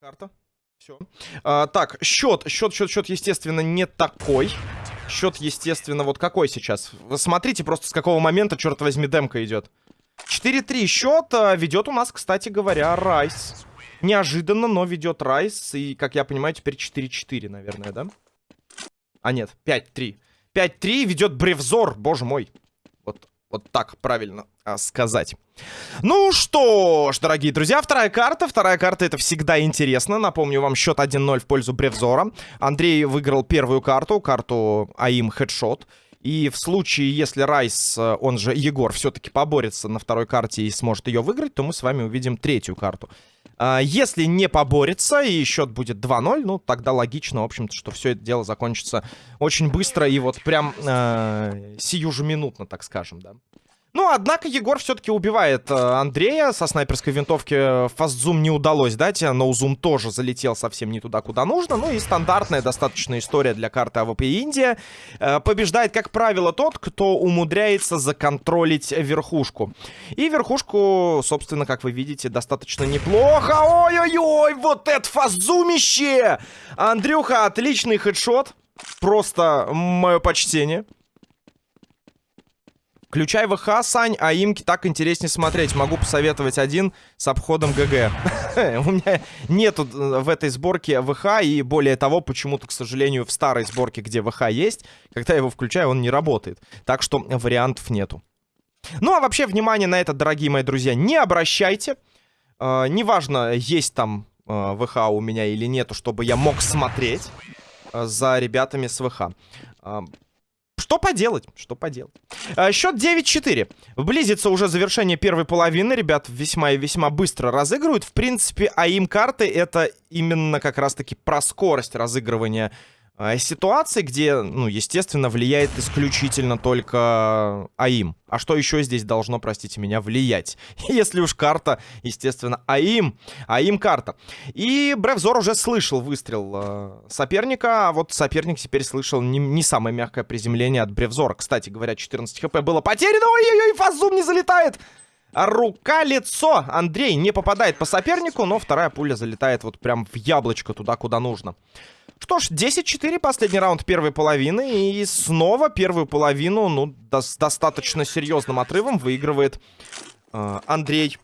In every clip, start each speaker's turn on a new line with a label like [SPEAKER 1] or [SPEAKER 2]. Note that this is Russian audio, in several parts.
[SPEAKER 1] Карта. Все. А, так, счет, счет, счет, счет, естественно, не такой. Счет, естественно, вот какой сейчас? Вы смотрите просто с какого момента, черт возьми, демка идет. 4-3 счет а, ведет у нас, кстати говоря, Райс. Неожиданно, но ведет Райс. И, как я понимаю, теперь 4-4, наверное, да? А нет, 5-3. 5-3 ведет Бревзор, боже мой. Вот, так правильно а, сказать. Ну что ж, дорогие друзья, вторая карта. Вторая карта это всегда интересно. Напомню вам счет 1-0 в пользу Бревзора. Андрей выиграл первую карту, карту АИМ Хедшот. И в случае, если Райс, э, он же Егор, все-таки поборется на второй карте и сможет ее выиграть, то мы с вами увидим третью карту. А, если не поборется и счет будет 2-0, ну, тогда логично, в общем-то, что все это дело закончится очень быстро и вот прям э, сию же минутно, так скажем, да. Ну, однако Егор все-таки убивает э, Андрея. Со снайперской винтовки fast zoom не удалось дать. No zoom тоже залетел совсем не туда, куда нужно. Ну и стандартная достаточно история для карты АВП Индия. Э, побеждает, как правило, тот, кто умудряется законтролить верхушку. И верхушку, собственно, как вы видите, достаточно неплохо. Ой-ой-ой, вот это фастзумище! Андрюха, отличный хедшот. Просто мое почтение. Включай ВХ, Сань, а имки так интереснее смотреть. Могу посоветовать один с обходом ГГ. У меня нету э, в этой сборке ВХ, и более того, почему-то, к сожалению, в старой сборке, где ВХ есть, когда я его включаю, он не работает. Так что вариантов нету. Ну, а вообще, внимание на это, дорогие мои друзья, не обращайте. Э, неважно, есть там э, ВХ у меня или нету, чтобы я мог смотреть за ребятами с ВХ. Что поделать? Что поделать? А, счет 9-4. Близится уже завершение первой половины. Ребят весьма и весьма быстро разыгрывают. В принципе, АИМ карты это именно как раз-таки про скорость разыгрывания а, ситуации, где, ну, естественно, влияет исключительно только АИМ. А что еще здесь должно, простите меня, влиять? Если уж карта, естественно, АИМ. АИМ карта. И Бревзор уже слышал выстрел э, соперника, а вот соперник теперь слышал не, не самое мягкое приземление от Бревзора. Кстати говоря, 14 хп было потеряно. Ой-ой-ой, фазум не залетает! Рука-лицо. Андрей не попадает по сопернику, но вторая пуля залетает вот прям в яблочко туда, куда нужно. Что ж, 10-4, последний раунд первой половины. И снова первую половину, ну, до с достаточно серьезным отрывом выигрывает э, Андрей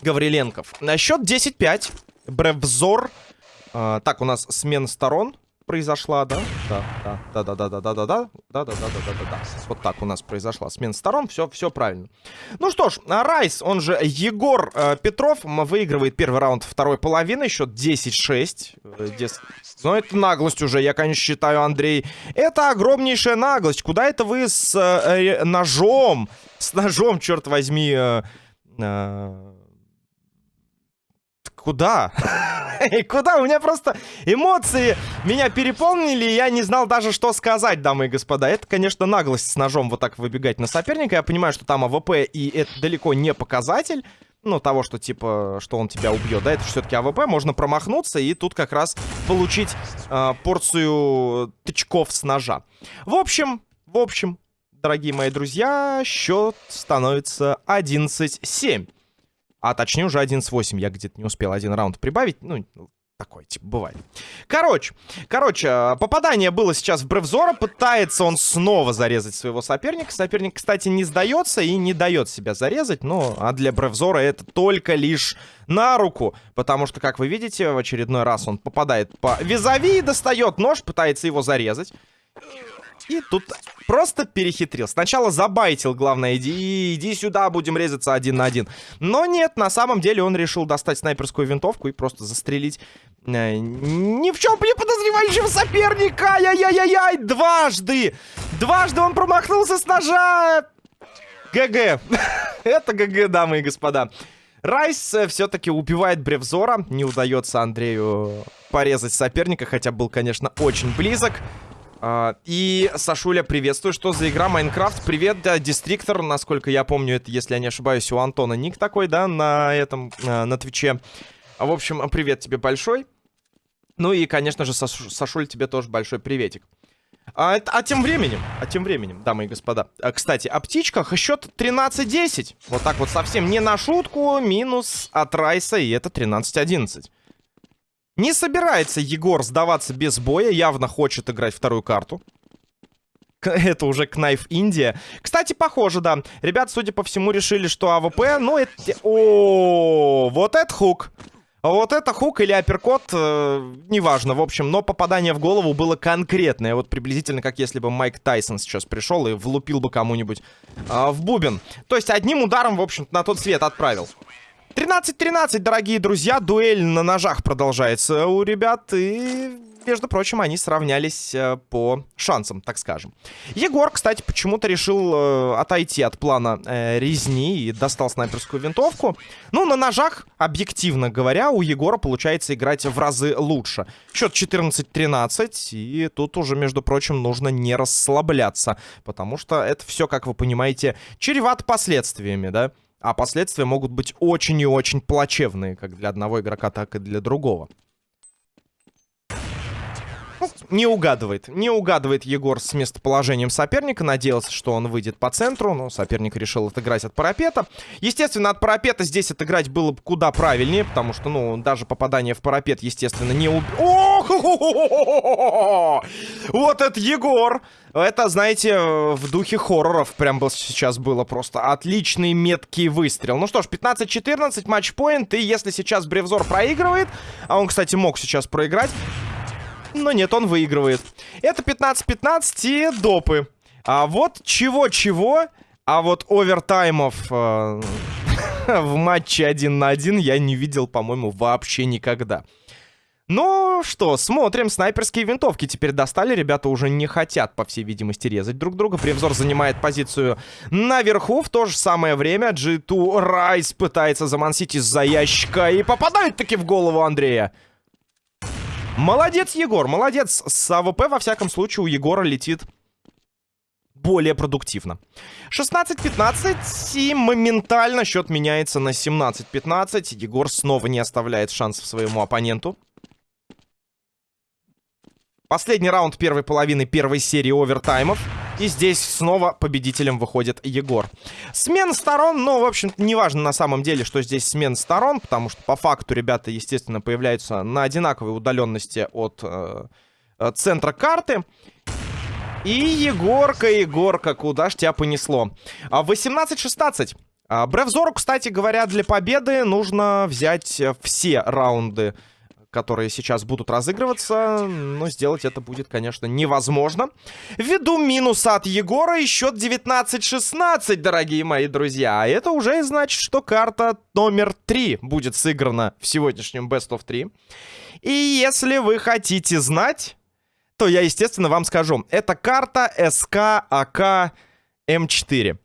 [SPEAKER 1] Гавриленков. На счет 10-5. Бревзор. Э, так, у нас смена сторон произошла, да? Да, да, да, да, да, да, да, да, да, да, да, да, да, да, да. Вот так у нас произошла смена сторон, все, все правильно. Ну что ж, Райс, он же Егор э, Петров, выигрывает первый раунд второй половины, счет 10-6. Дес... Но это наглость уже, я, конечно, считаю, Андрей. Это огромнейшая наглость. Куда это вы с э, ножом, с ножом, черт возьми, э, э, куда? куда? У меня просто эмоции меня переполнили, и я не знал даже, что сказать, дамы и господа. Это, конечно, наглость с ножом вот так выбегать на соперника. Я понимаю, что там АВП, и это далеко не показатель. Ну, того, что, типа, что он тебя убьет, да, это все-таки АВП, можно промахнуться и тут как раз получить э, порцию тычков с ножа. В общем, в общем, дорогие мои друзья, счет становится 11-7. А точнее уже 11-8. Я где-то не успел один раунд прибавить. Ну, такое, типа, бывает. Короче, короче, попадание было сейчас в Бревзора. Пытается он снова зарезать своего соперника. Соперник, кстати, не сдается и не дает себя зарезать. Ну, а для Бревзора это только лишь на руку. Потому что, как вы видите, в очередной раз он попадает по визави, достает нож, пытается его зарезать. И тут просто перехитрил. Сначала забайтил, главное, иди, иди сюда, будем резаться один на один. Но нет, на самом деле он решил достать снайперскую винтовку и просто застрелить э, ни в чем не подозревающего соперника. Ай-яй-яй-яй, дважды. Дважды он промахнулся с ножа. ГГ. Это ГГ, дамы и господа. Райс э, все-таки убивает Бревзора. Не удается Андрею порезать соперника, хотя был, конечно, очень близок. Uh, и, Сашуля, приветствую. Что за игра Майнкрафт? Привет, да, Дистриктор. Насколько я помню, это, если я не ошибаюсь, у Антона ник такой, да, на этом, uh, на Твиче. А, в общем, привет тебе большой. Ну и, конечно же, Саш... Сашуль, тебе тоже большой приветик. А, а тем временем, а тем временем, дамы и господа. А, кстати, о птичках счет 13-10. Вот так вот совсем не на шутку. Минус от Райса, и это 13-11. Не собирается Егор сдаваться без боя, явно хочет играть вторую карту. Это уже Knife Индия. Кстати, похоже, да. Ребят, судя по всему, решили, что АВП, ну, это... О, вот это хук. Вот это хук или апперкот, э, неважно, в общем, но попадание в голову было конкретное. Вот приблизительно как если бы Майк Тайсон сейчас пришел и влупил бы кому-нибудь э, в бубен. То есть одним ударом, в общем на тот свет отправил. 13-13, дорогие друзья, дуэль на ножах продолжается у ребят, и между прочим, они сравнялись э, по шансам, так скажем. Егор, кстати, почему-то решил э, отойти от плана э, резни и достал снайперскую винтовку. Ну, на ножах, объективно говоря, у Егора получается играть в разы лучше. Счет 14-13, и тут уже, между прочим, нужно не расслабляться, потому что это все, как вы понимаете, чревато последствиями, да? А последствия могут быть очень и очень плачевные, как для одного игрока, так и для другого не угадывает. Не угадывает Егор с местоположением соперника. Надеялся, что он выйдет по центру, но соперник решил отыграть от парапета. Естественно, от парапета здесь отыграть было бы куда правильнее, потому что, ну, даже попадание в парапет, естественно, не уб... Вот это Егор! Это, знаете, в духе хорроров прям был сейчас было просто отличный меткий выстрел. Ну что ж, 15-14, матчпоинт, и если сейчас Бревзор проигрывает, а он, кстати, мог сейчас проиграть, но нет, он выигрывает. Это 15-15 и допы. А вот чего-чего, а вот овертаймов э, в матче один на один я не видел, по-моему, вообще никогда. Ну что, смотрим. Снайперские винтовки теперь достали. Ребята уже не хотят, по всей видимости, резать друг друга. Превзор занимает позицию наверху. В то же самое время G2 Райс пытается замансить из-за ящика. И попадает таки в голову Андрея. Молодец, Егор, молодец. С АВП, во всяком случае, у Егора летит более продуктивно. 16-15 и моментально счет меняется на 17-15. Егор снова не оставляет шансов своему оппоненту. Последний раунд первой половины первой серии овертаймов. И здесь снова победителем выходит Егор. Смена сторон, ну, в общем неважно на самом деле, что здесь смена сторон, потому что по факту ребята, естественно, появляются на одинаковой удаленности от э, э центра карты. И Егорка, Егорка, куда ж тебя понесло? 18-16. А, Бревзору, кстати говоря, для победы нужно взять все раунды которые сейчас будут разыгрываться. Но сделать это будет, конечно, невозможно. Ввиду минуса от Егора и счет 19-16, дорогие мои друзья. А это уже значит, что карта номер 3 будет сыграна в сегодняшнем Best of 3. И если вы хотите знать, то я, естественно, вам скажу. Это карта СК АК М4.